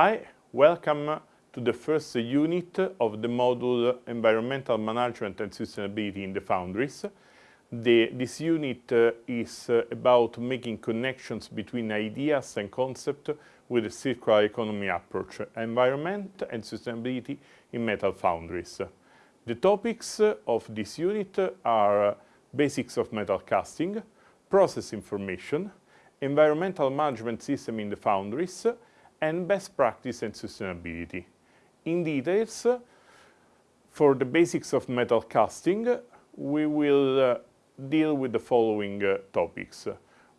Hi, welcome to the first unit of the module Environmental Management and Sustainability in the Foundries. The, this unit uh, is uh, about making connections between ideas and concepts with a circular economy approach, environment and sustainability in metal foundries. The topics of this unit are basics of metal casting, process information, environmental management system in the foundries, and best practice and sustainability. In details, for the basics of metal casting, we will uh, deal with the following uh, topics.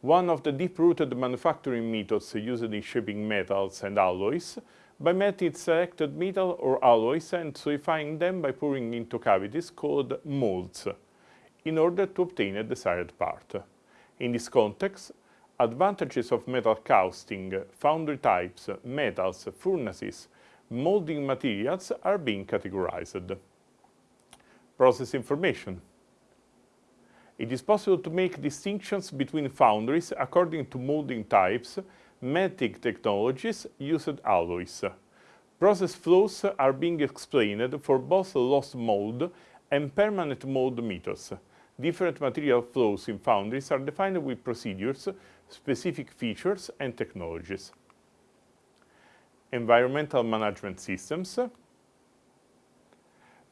One of the deep-rooted manufacturing methods used in shaping metals and alloys by melting selected metal or alloys and solidifying them by pouring into cavities called molds in order to obtain a desired part. In this context, advantages of metal casting, foundry types, metals, furnaces, molding materials are being categorized. Process information. It is possible to make distinctions between foundries according to molding types, melting technologies, used alloys. Process flows are being explained for both lost mold and permanent mold methods. Different material flows in foundries are defined with procedures, specific features and technologies. Environmental management systems.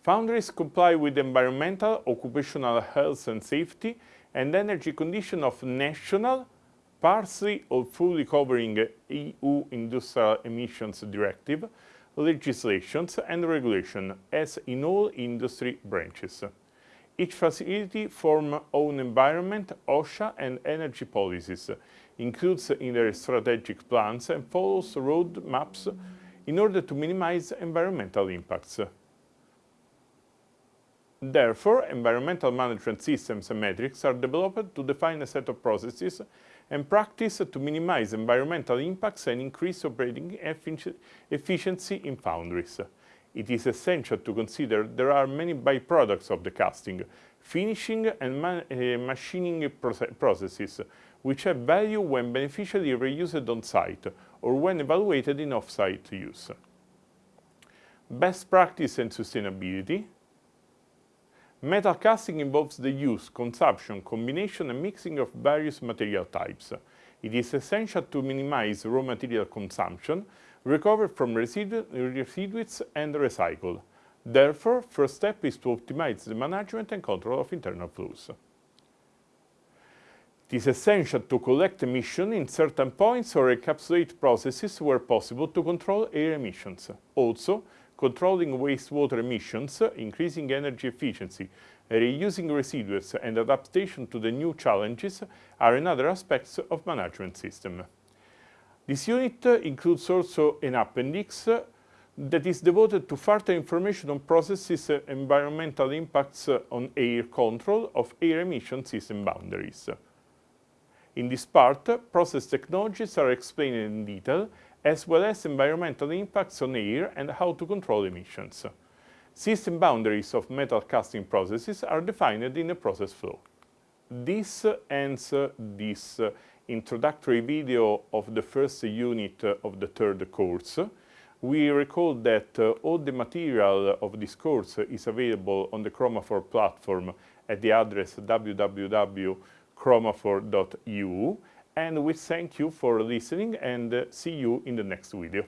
Foundries comply with environmental, occupational health and safety and energy condition of national, partially or fully covering EU Industrial Emissions Directive, legislations and regulation as in all industry branches. Each facility forms own environment, OSHA and energy policies, includes in their strategic plans and follows road maps in order to minimize environmental impacts. Therefore, environmental management systems and metrics are developed to define a set of processes and practice to minimize environmental impacts and increase operating efficiency in foundries it is essential to consider there are many byproducts of the casting, finishing and uh, machining processes, which have value when beneficially reused on-site or when evaluated in off-site use. Best practice and sustainability. Metal casting involves the use, consumption, combination and mixing of various material types. It is essential to minimize raw material consumption recover from residu residues and recycle. Therefore, first step is to optimize the management and control of internal flows. It is essential to collect emission in certain points or encapsulate processes where possible to control air emissions. Also, controlling wastewater emissions, increasing energy efficiency, reusing residues and adaptation to the new challenges are another aspects of management system. This unit includes also an appendix that is devoted to further information on processes environmental impacts on air control of air emission system boundaries. In this part, process technologies are explained in detail, as well as environmental impacts on air and how to control emissions. System boundaries of metal casting processes are defined in the process flow. This ends this introductory video of the first unit of the third course. We recall that uh, all the material of this course is available on the Chromafor platform at the address www.chromafor.eu and we thank you for listening and uh, see you in the next video.